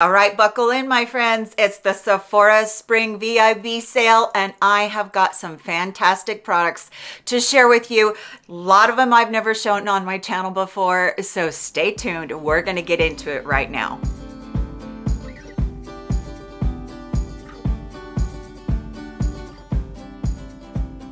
All right, buckle in, my friends. It's the Sephora Spring VIB sale, and I have got some fantastic products to share with you. A lot of them I've never shown on my channel before, so stay tuned. We're going to get into it right now.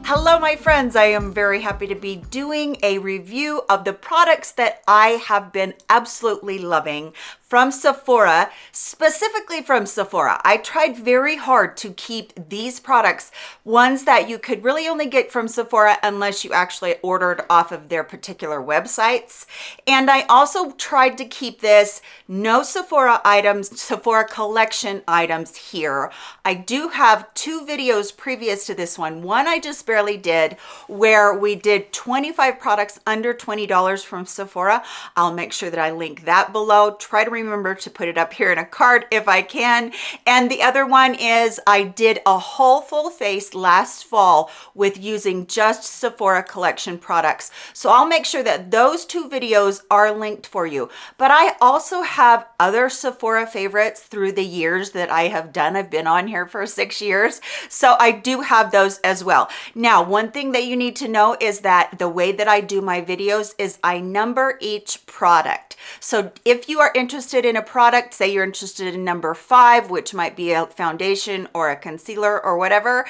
Hello, my friends. I am very happy to be doing a review of the products that I have been absolutely loving from Sephora, specifically from Sephora. I tried very hard to keep these products ones that you could really only get from Sephora unless you actually ordered off of their particular websites. And I also tried to keep this no Sephora items, Sephora collection items here. I do have two videos previous to this one. One I just barely did where we did 25 products under $20 from Sephora. I'll make sure that I link that below. Try to remember to put it up here in a card if I can. And the other one is I did a whole full face last fall with using just Sephora collection products. So I'll make sure that those two videos are linked for you. But I also have other Sephora favorites through the years that I have done. I've been on here for six years. So I do have those as well. Now, one thing that you need to know is that the way that I do my videos is I number each product. So if you are interested in a product, say you're interested in number five, which might be a foundation or a concealer or whatever,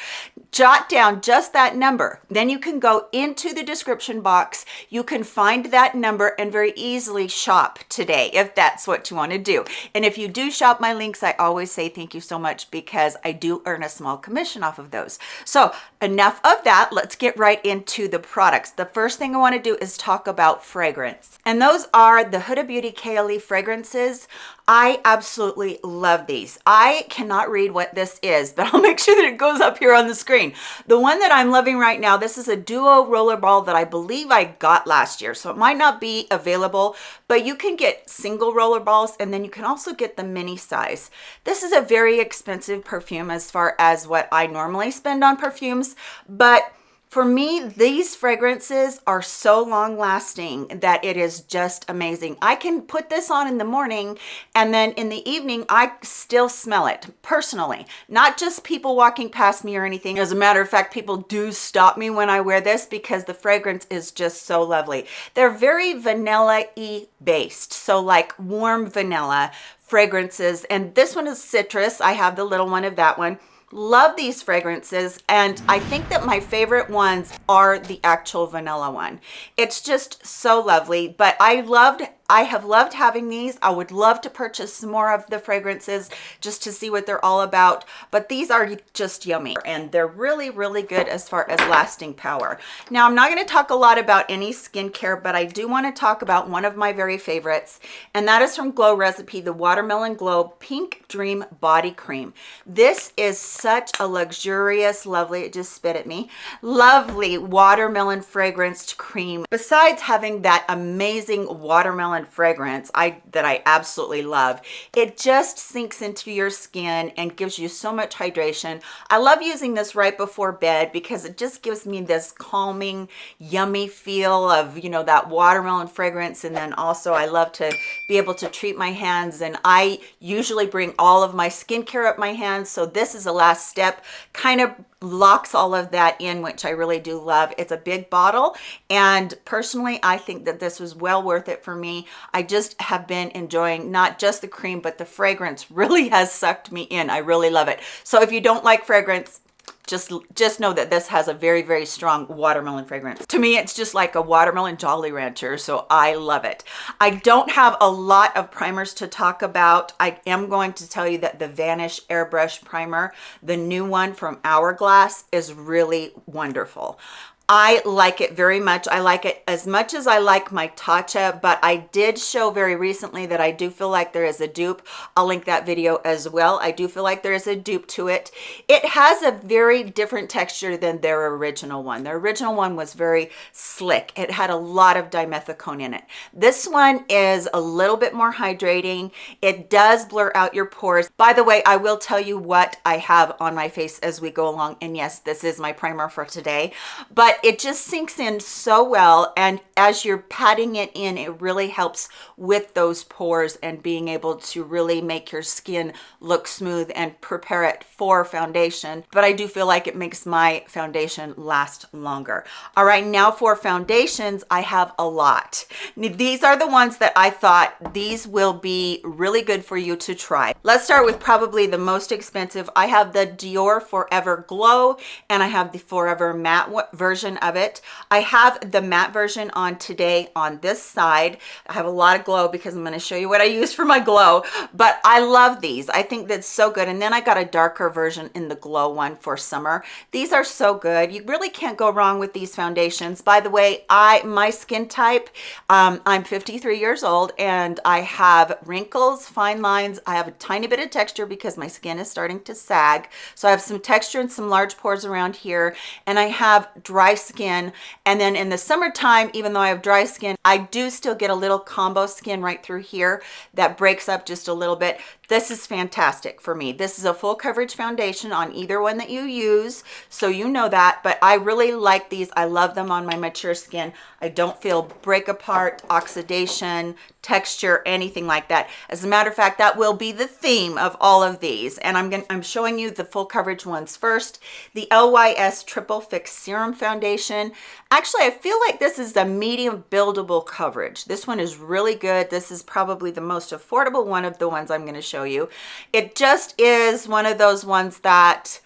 jot down just that number. Then you can go into the description box. You can find that number and very easily shop today if that's what you want to do. And if you do shop my links, I always say thank you so much because I do earn a small commission off of those. So enough of that. Let's get right into the products. The first thing I want to do is talk about fragrance. And those are the Huda Beauty Kayali fragrances. I absolutely love these. I cannot read what this is, but I'll make sure that it goes up here on the screen. The one that I'm loving right now, this is a duo rollerball that I believe I got last year. So it might not be available, but you can get single rollerballs and then you can also get the mini size. This is a very expensive perfume as far as what I normally spend on perfumes, but for me, these fragrances are so long lasting that it is just amazing. I can put this on in the morning and then in the evening, I still smell it personally, not just people walking past me or anything. As a matter of fact, people do stop me when I wear this because the fragrance is just so lovely. They're very vanilla-y based. So like warm vanilla fragrances. And this one is citrus. I have the little one of that one love these fragrances and i think that my favorite ones are the actual vanilla one. It's just so lovely but i loved I have loved having these. I would love to purchase some more of the fragrances just to see what they're all about. But these are just yummy and they're really, really good as far as lasting power. Now, I'm not going to talk a lot about any skincare, but I do want to talk about one of my very favorites. And that is from Glow Recipe, the Watermelon Glow Pink Dream Body Cream. This is such a luxurious, lovely, it just spit at me, lovely watermelon fragranced cream. Besides having that amazing watermelon fragrance I that I absolutely love. It just sinks into your skin and gives you so much hydration. I love using this right before bed because it just gives me this calming, yummy feel of, you know, that watermelon fragrance. And then also I love to be able to treat my hands and I usually bring all of my skincare up my hands. So this is the last step, kind of locks all of that in which i really do love. It's a big bottle and personally i think that this was well worth it for me. I just have been enjoying not just the cream but the fragrance really has sucked me in. I really love it. So if you don't like fragrance just just know that this has a very very strong watermelon fragrance. To me it's just like a watermelon jolly rancher so i love it. I don't have a lot of primers to talk about. I am going to tell you that the vanish airbrush primer the new one from hourglass is really wonderful I like it very much. I like it as much as I like my Tatcha, but I did show very recently that I do feel like there is a dupe. I'll link that video as well. I do feel like there is a dupe to it. It has a very different texture than their original one. Their original one was very slick. It had a lot of dimethicone in it. This one is a little bit more hydrating. It does blur out your pores. By the way, I will tell you what I have on my face as we go along. And yes, this is my primer for today. But it just sinks in so well. And as you're patting it in, it really helps with those pores and being able to really make your skin look smooth and prepare it for foundation. But I do feel like it makes my foundation last longer. All right, now for foundations, I have a lot. These are the ones that I thought these will be really good for you to try. Let's start with probably the most expensive. I have the Dior Forever Glow and I have the Forever Matte version of it. I have the matte version on today on this side. I have a lot of glow because I'm going to show you what I use for my glow, but I love these. I think that's so good. And then I got a darker version in the glow one for summer. These are so good. You really can't go wrong with these foundations. By the way, I my skin type, um, I'm 53 years old and I have wrinkles, fine lines. I have a tiny bit of texture because my skin is starting to sag. So I have some texture and some large pores around here and I have dry skin. And then in the summertime, even though I have dry skin, I do still get a little combo skin right through here that breaks up just a little bit. This is fantastic for me. This is a full coverage foundation on either one that you use, so you know that, but I really like these. I love them on my mature skin. I don't feel break apart, oxidation, texture, anything like that. As a matter of fact, that will be the theme of all of these. And I'm gonna, I'm showing you the full coverage ones first. The LYS Triple Fix Serum Foundation. Actually, I feel like this is the medium buildable coverage. This one is really good. This is probably the most affordable one of the ones I'm going to show you. It just is one of those ones that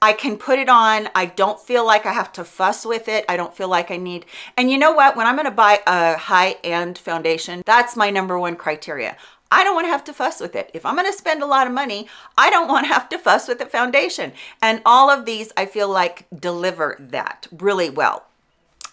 I can put it on. I don't feel like I have to fuss with it. I don't feel like I need, and you know what? When I'm going to buy a high-end foundation, that's my number one criteria. I don't want to have to fuss with it. If I'm going to spend a lot of money, I don't want to have to fuss with the foundation. And all of these, I feel like deliver that really well.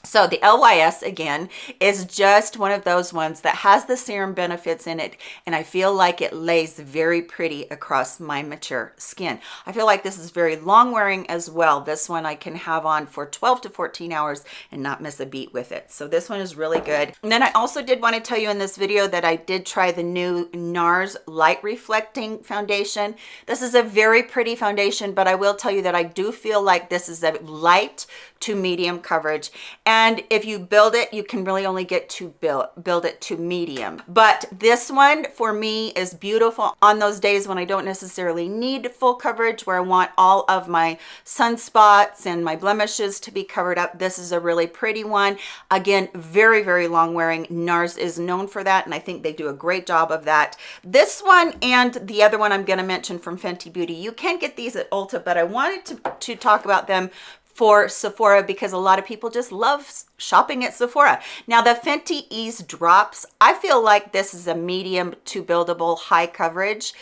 So the LYS again is just one of those ones that has the serum benefits in it and I feel like it lays very pretty across my mature skin. I feel like this is very long wearing as well. This one I can have on for 12 to 14 hours and not miss a beat with it. So this one is really good. And then I also did want to tell you in this video that I did try the new NARS light reflecting foundation. This is a very pretty foundation but I will tell you that I do feel like this is a light to medium coverage and if you build it you can really only get to build build it to medium. But this one for me is beautiful on those days when i don't necessarily need full coverage where i want all of my sunspots and my blemishes to be covered up. This is a really pretty one. Again very very long wearing. Nars is known for that and i think they do a great job of that. This one and the other one i'm going to mention from fenty beauty you can get these at ulta but i wanted to to talk about them for Sephora because a lot of people just love shopping at Sephora. Now the Fenty Ease Drops, I feel like this is a medium to buildable high coverage,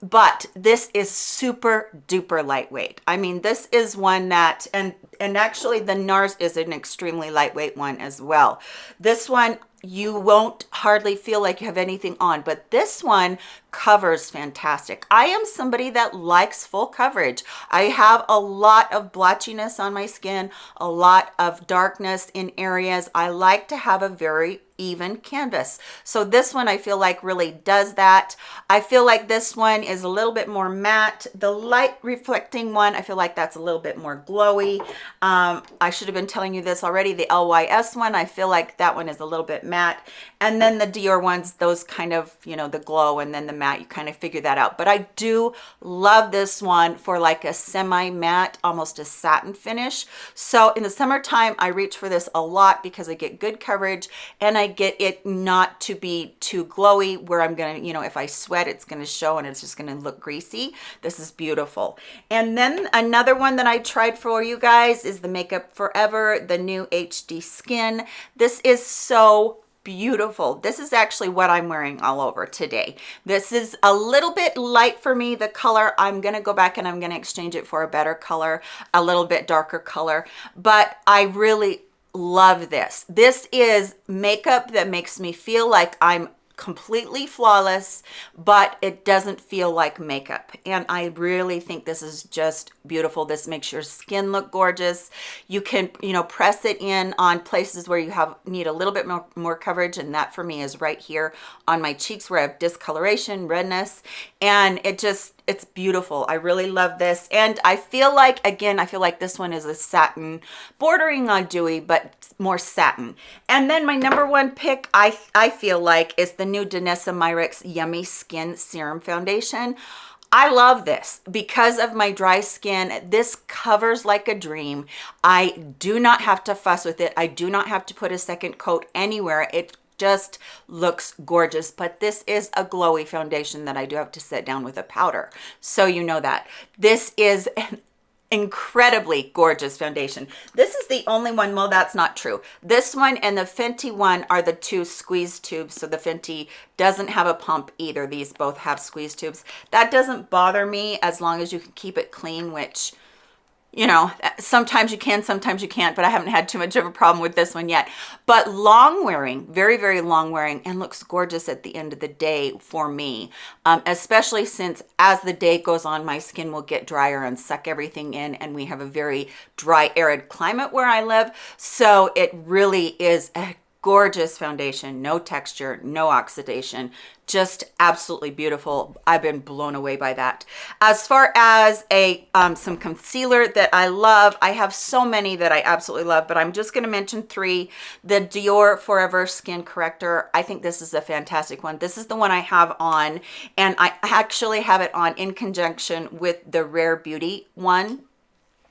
but this is super duper lightweight. I mean, this is one that, and, and actually the NARS is an extremely lightweight one as well. This one, you won't hardly feel like you have anything on but this one covers fantastic. I am somebody that likes full coverage. I have a lot of blotchiness on my skin a lot of darkness in areas. I like to have a very even canvas. So this one i feel like really does that. I feel like this one is a little bit more matte. The light reflecting one i feel like that's a little bit more glowy. Um, i should have been telling you this already the lys one i feel like that one is a little bit matte. And then the dior ones those kind of you know the glow and then the matte you kind of figure that out. But i do love this one for like a semi matte almost a satin finish. So in the summertime i reach for this a lot because i get good coverage and i get it not to be too glowy where I'm gonna, you know, if I sweat, it's gonna show and it's just gonna look greasy. This is beautiful. And then another one that I tried for you guys is the Makeup Forever, the new HD Skin. This is so beautiful this is actually what i'm wearing all over today this is a little bit light for me the color i'm gonna go back and i'm gonna exchange it for a better color a little bit darker color but i really love this. This is makeup that makes me feel like I'm completely flawless but it doesn't feel like makeup. And i really think this is just beautiful. This makes your skin look gorgeous. You can you know press it in on places where you have need a little bit more, more coverage and that for me is right here on my cheeks where i have discoloration redness and it just it's beautiful. I really love this. And I feel like, again, I feel like this one is a satin, bordering on dewy, but more satin. And then my number one pick, I, I feel like, is the new Danessa Myricks Yummy Skin Serum Foundation. I love this because of my dry skin. This covers like a dream. I do not have to fuss with it. I do not have to put a second coat anywhere. It just looks gorgeous but this is a glowy foundation that I do have to set down with a powder. So you know that. This is an incredibly gorgeous foundation. This is the only one well that's not true. This one and the Fenty one are the two squeeze tubes so the Fenty doesn't have a pump either. These both have squeeze tubes. That doesn't bother me as long as you can keep it clean which you know, sometimes you can, sometimes you can't, but I haven't had too much of a problem with this one yet. But long wearing, very, very long wearing and looks gorgeous at the end of the day for me, um, especially since as the day goes on, my skin will get drier and suck everything in and we have a very dry, arid climate where I live. So it really is a gorgeous foundation no texture no oxidation just absolutely beautiful. I've been blown away by that. As far as a um, some concealer that i love i have so many that i absolutely love but i'm just going to mention three. The dior forever skin corrector i think this is a fantastic one. This is the one i have on and i actually have it on in conjunction with the rare beauty one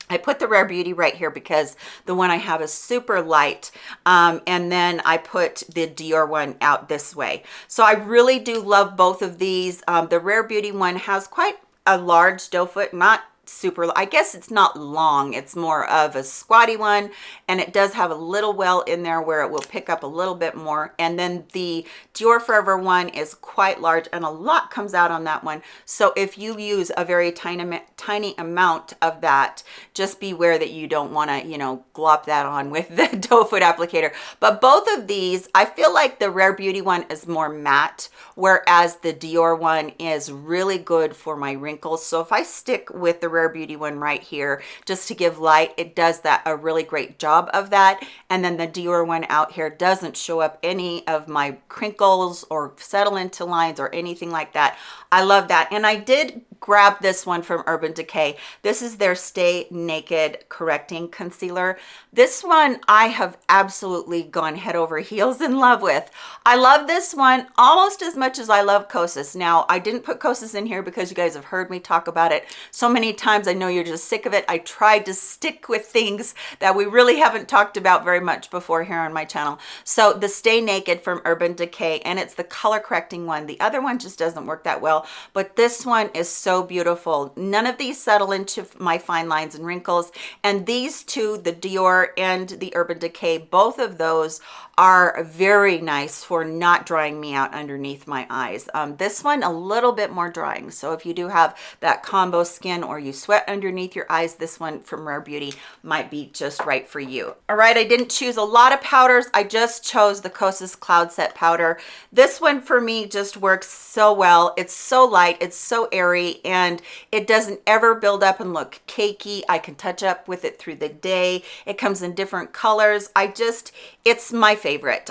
I put the Rare Beauty right here because the one I have is super light. Um, and then I put the Dior one out this way. So I really do love both of these. Um, the Rare Beauty one has quite a large doe foot, not super i guess it's not long it's more of a squatty one and it does have a little well in there where it will pick up a little bit more and then the dior forever one is quite large and a lot comes out on that one. So if you use a very tiny tiny amount of that just beware that you don't want to you know glop that on with the doe foot applicator. But both of these i feel like the rare beauty one is more matte whereas the dior one is really good for my wrinkles. So if i stick with the Rare Beauty one right here just to give light. It does that a really great job of that. And then the Dior one out here doesn't show up any of my crinkles or settle into lines or anything like that. I love that. And I did grab this one from Urban Decay. This is their Stay Naked Correcting Concealer. This one I have absolutely gone head over heels in love with. I love this one almost as much as I love Kosas. Now, I didn't put Kosas in here because you guys have heard me talk about it so many times. I know you're just sick of it. I tried to stick with things that we really haven't talked about very much before here on my channel. So the Stay Naked from Urban Decay, and it's the color correcting one. The other one just doesn't work that well, but this one is so beautiful. None of these settle into my fine lines and wrinkles. And these two, the Dior and the Urban Decay, both of those are very nice for not drying me out underneath my eyes. Um, this one a little bit more drying. So if you do have that combo skin or you sweat underneath your eyes, this one from Rare Beauty might be just right for you. All right, I didn't choose a lot of powders. I just chose the Kosas Cloud Set Powder. This one for me just works so well. It's so light, it's so airy, and it doesn't ever build up and look cakey. I can touch up with it through the day. It comes in different colors. I just, it's my favorite.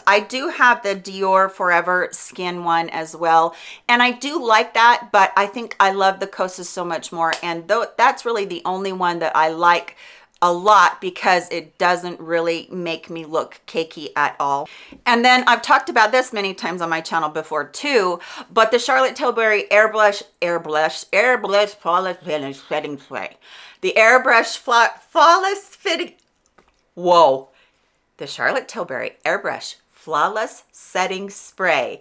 I do have the Dior Forever Skin one as well, and I do like that, but I think I love the Kosas so much more, and though that's really the only one that I like a lot because it doesn't really make me look cakey at all. And then I've talked about this many times on my channel before too, but the Charlotte Tilbury Airbrush, Airbrush, Airbrush Flawless Finish Setting Spray. The Airbrush Flawless Fitting, whoa, the Charlotte Tilbury Airbrush Flawless Setting Spray.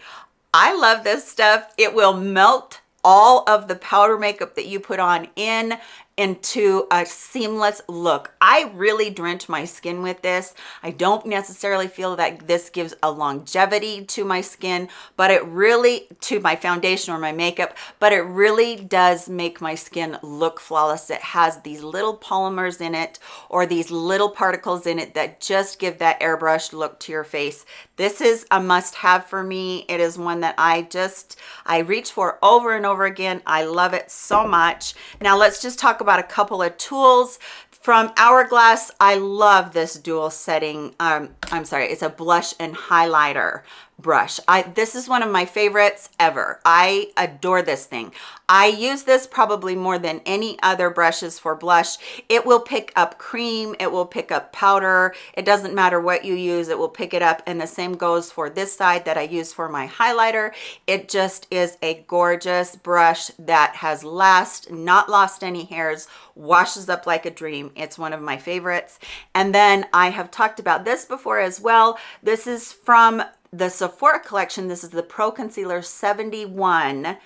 I love this stuff. It will melt all of the powder makeup that you put on in into a seamless look. I really drench my skin with this. I don't necessarily feel that this gives a longevity to my skin, but it really, to my foundation or my makeup, but it really does make my skin look flawless. It has these little polymers in it or these little particles in it that just give that airbrush look to your face. This is a must have for me. It is one that I just, I reach for over and over again. I love it so much. Now let's just talk about a couple of tools from Hourglass. I love this dual setting. Um, I'm sorry, it's a blush and highlighter brush. I This is one of my favorites ever. I adore this thing. I use this probably more than any other brushes for blush. It will pick up cream, it will pick up powder. It doesn't matter what you use, it will pick it up. And the same goes for this side that I use for my highlighter. It just is a gorgeous brush that has last, not lost any hairs, washes up like a dream. It's one of my favorites. And then I have talked about this before as well. This is from the Sephora collection. This is the Pro Concealer 71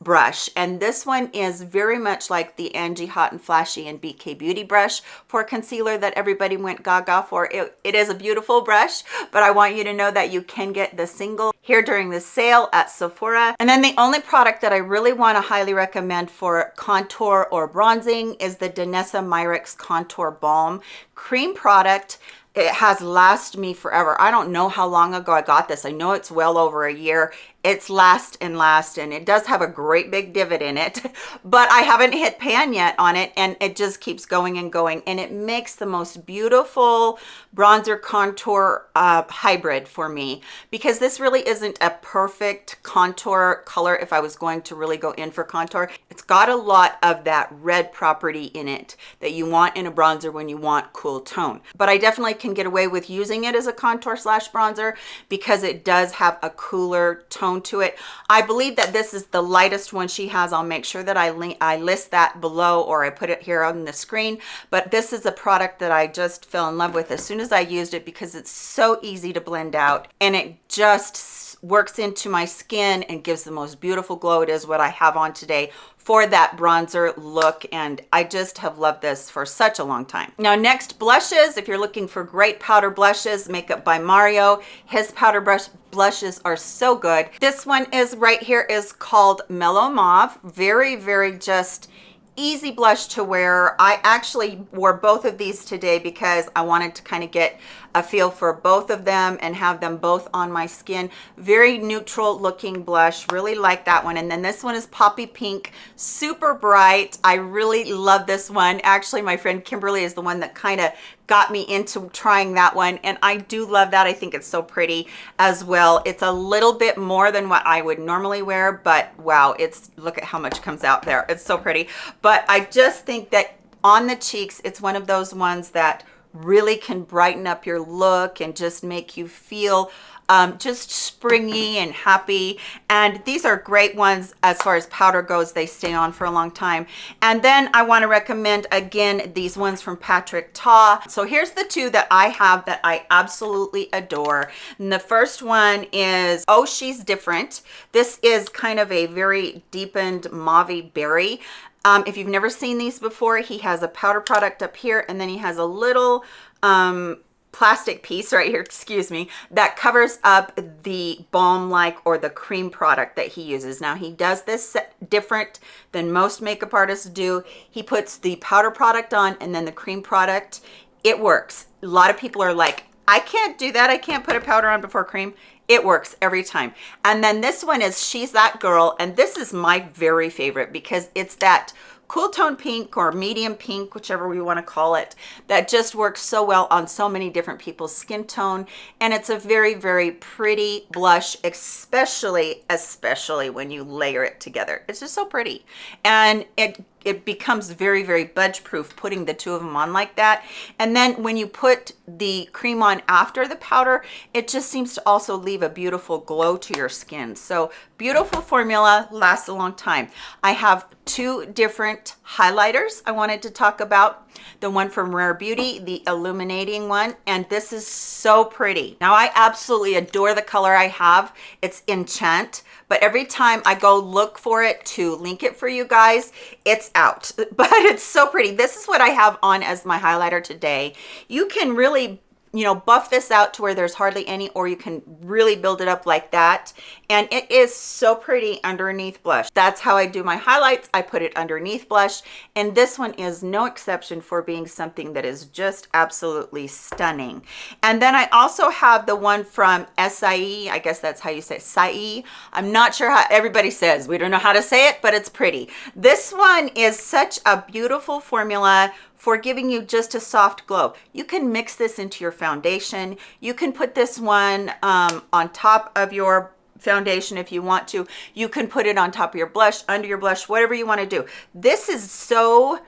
brush and this one is very much like the Angie Hot and Flashy and BK Beauty brush for concealer that everybody went gaga for. It, it is a beautiful brush, but I want you to know that you can get the single here during the sale at Sephora. And then the only product that I really want to highly recommend for contour or bronzing is the Danessa Myricks Contour Balm Cream product it has lasted me forever. I don't know how long ago i got this. I know it's well over a year. It's last and last and it does have a great big divot in it but i haven't hit pan yet on it and it just keeps going and going and it makes the most beautiful bronzer contour uh, hybrid for me because this really isn't a perfect contour color if i was going to really go in for contour. It's got a lot of that red property in it that you want in a bronzer when you want cool tone but i definitely can get away with using it as a contour slash bronzer because it does have a cooler tone tone to it. I believe that this is the lightest one she has. I'll make sure that I, link, I list that below or I put it here on the screen. But this is a product that I just fell in love with as soon as I used it because it's so easy to blend out and it just works into my skin and gives the most beautiful glow. It is what I have on today for that bronzer look and I just have loved this for such a long time. Now next blushes, if you're looking for great powder blushes, Makeup by Mario, his powder brush blushes are so good. This one is right here is called Mellow Mauve. Very, very just easy blush to wear. I actually wore both of these today because I wanted to kind of get a feel for both of them and have them both on my skin. Very neutral looking blush. Really like that one. And then this one is Poppy Pink. Super bright. I really love this one. Actually, my friend Kimberly is the one that kind of got me into trying that one and I do love that I think it's so pretty as well it's a little bit more than what I would normally wear but wow it's look at how much comes out there it's so pretty but I just think that on the cheeks it's one of those ones that really can brighten up your look and just make you feel um, just springy and happy. And these are great ones as far as powder goes. They stay on for a long time. And then I want to recommend again these ones from Patrick Ta. So here's the two that I have that I absolutely adore. And the first one is Oh She's Different. This is kind of a very deepened mauve berry. Um, if you've never seen these before, he has a powder product up here and then he has a little um, plastic piece right here, excuse me, that covers up the balm-like or the cream product that he uses. Now he does this different than most makeup artists do. He puts the powder product on and then the cream product. It works. A lot of people are like, I can't do that. I can't put a powder on before cream. It works every time. And then this one is she's that girl and this is my very favorite because it's that cool tone pink or medium pink whichever we want to call it that just works so well on so many different people's skin tone. And it's a very very pretty blush especially especially when you layer it together. It's just so pretty. And it it becomes very very budge proof putting the two of them on like that. And then when you put the cream on after the powder it just seems to also leave a beautiful glow to your skin. So beautiful formula lasts a long time. I have two different highlighters i wanted to talk about the one from rare beauty the illuminating one and this is so pretty now i absolutely adore the color i have it's enchant but every time I go look for it to link it for you guys, it's out. But it's so pretty. This is what I have on as my highlighter today. You can really you know, buff this out to where there's hardly any, or you can really build it up like that. And it is so pretty underneath blush. That's how I do my highlights. I put it underneath blush. And this one is no exception for being something that is just absolutely stunning. And then I also have the one from Saie. I guess that's how you say Saie. I'm not sure how everybody says. We don't know how to say it, but it's pretty. This one is such a beautiful formula for giving you just a soft glow. You can mix this into your foundation. You can put this one um, on top of your foundation if you want to. You can put it on top of your blush, under your blush, whatever you want to do. This is so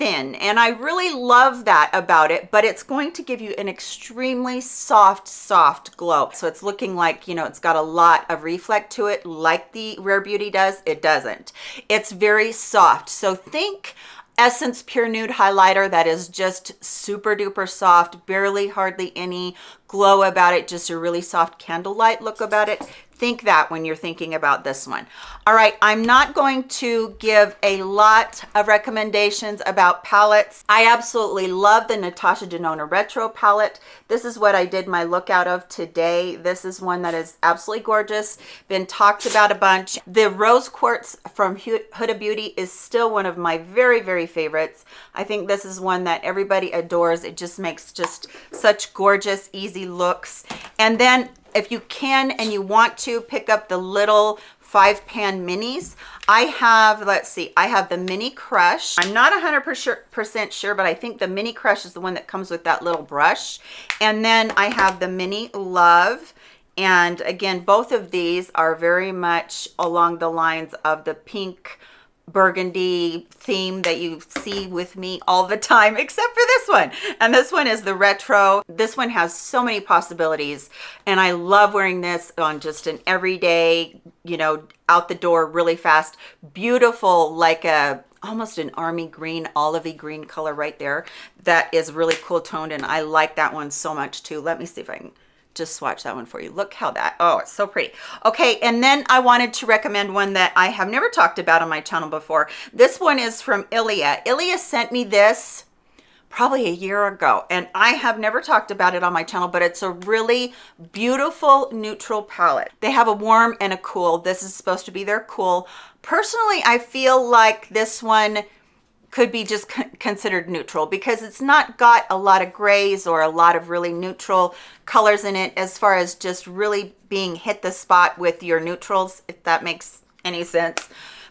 thin and I really love that about it but it's going to give you an extremely soft soft glow so it's looking like you know it's got a lot of reflect to it like the Rare Beauty does it doesn't it's very soft so think Essence Pure Nude Highlighter that is just super duper soft, barely hardly any glow about it, just a really soft candlelight look about it think that when you're thinking about this one. All right i'm not going to give a lot of recommendations about palettes. I absolutely love the natasha denona retro palette. This is what i did my look out of today. This is one that is absolutely gorgeous been talked about a bunch. The rose quartz from huda beauty is still one of my very very favorites. I think this is one that everybody adores. It just makes just such gorgeous easy looks. And then if you can and you want to pick up the little five pan minis. I have let's see i have the mini crush. I'm not 100 percent sure but i think the mini crush is the one that comes with that little brush. And then i have the mini love. And again both of these are very much along the lines of the pink burgundy theme that you see with me all the time except for this one. And this one is the retro. This one has so many possibilities and i love wearing this on just an everyday you know out the door really fast. Beautiful like a almost an army green olivey green color right there. That is really cool toned and i like that one so much too. Let me see if i can just swatch that one for you. Look how that, oh, it's so pretty. Okay, and then I wanted to recommend one that I have never talked about on my channel before. This one is from Ilia. Ilia sent me this probably a year ago and I have never talked about it on my channel but it's a really beautiful neutral palette they have a warm and a cool this is supposed to be their cool personally I feel like this one could be just considered neutral because it's not got a lot of grays or a lot of really neutral colors in it as far as just really being hit the spot with your neutrals, if that makes any sense.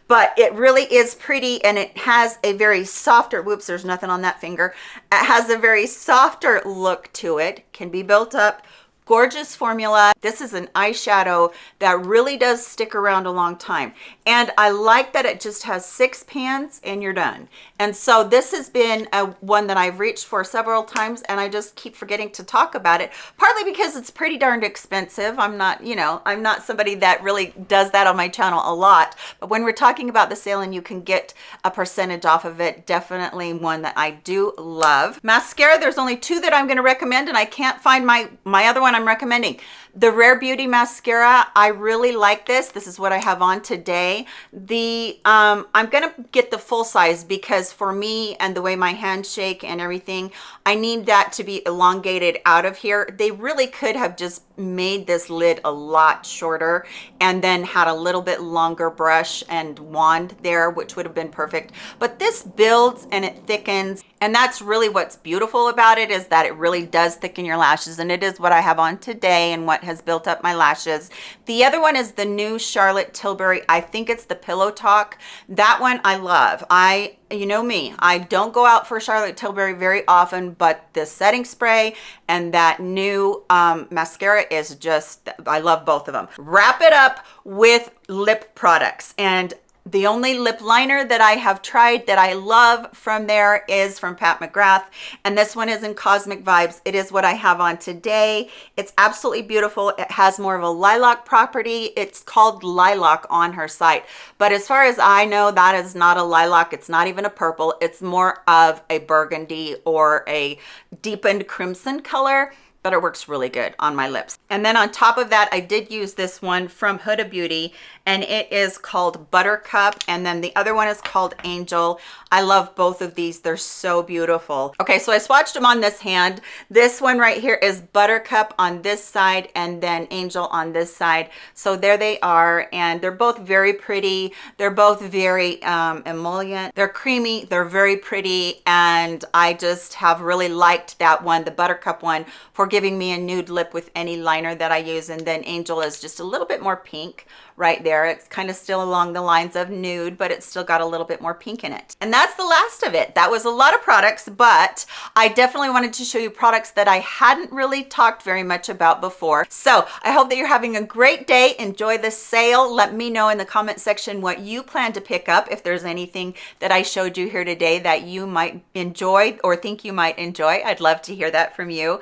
But it really is pretty and it has a very softer, whoops, there's nothing on that finger. It has a very softer look to it, can be built up gorgeous formula. This is an eyeshadow that really does stick around a long time. And i like that it just has six pans and you're done. And so this has been a one that i've reached for several times and i just keep forgetting to talk about it partly because it's pretty darned expensive. I'm not you know i'm not somebody that really does that on my channel a lot. But when we're talking about the sale and you can get a percentage off of it definitely one that i do love. Mascara there's only two that i'm going to recommend and i can't find my my other one I'm recommending. The Rare Beauty Mascara, I really like this. This is what I have on today. The um, I'm going to get the full size because for me and the way my hands shake and everything, I need that to be elongated out of here. They really could have just made this lid a lot shorter and then had a little bit longer brush and wand there, which would have been perfect. But this builds and it thickens and that's really what's beautiful about it is that it really does thicken your lashes and it is what I have on today and what has built up my lashes. The other one is the new Charlotte Tilbury. I think it's the Pillow Talk. That one I love. I you know me, I don't go out for Charlotte Tilbury very often, but the setting spray and that new um, mascara is just, I love both of them. Wrap it up with lip products. And the only lip liner that I have tried that I love from there is from Pat McGrath. And this one is in Cosmic Vibes. It is what I have on today. It's absolutely beautiful. It has more of a lilac property. It's called Lilac on her site. But as far as I know, that is not a lilac. It's not even a purple. It's more of a burgundy or a deepened crimson color but it works really good on my lips. And then on top of that, I did use this one from Huda Beauty and it is called Buttercup. And then the other one is called Angel. I love both of these. They're so beautiful. Okay, so I swatched them on this hand. This one right here is Buttercup on this side and then Angel on this side. So there they are. And they're both very pretty. They're both very um, emollient. They're creamy. They're very pretty. And I just have really liked that one, the Buttercup one, for giving me a nude lip with any liner that I use. And then Angel is just a little bit more pink right there. It's kind of still along the lines of nude, but it's still got a little bit more pink in it. And that's the last of it. That was a lot of products, but I definitely wanted to show you products that I hadn't really talked very much about before. So I hope that you're having a great day. Enjoy the sale. Let me know in the comment section what you plan to pick up if there's anything that I showed you here today that you might enjoy or think you might enjoy. I'd love to hear that from you.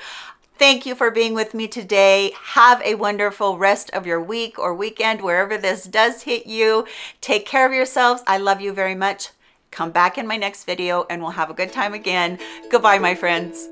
Thank you for being with me today. Have a wonderful rest of your week or weekend, wherever this does hit you. Take care of yourselves. I love you very much. Come back in my next video and we'll have a good time again. Goodbye, my friends.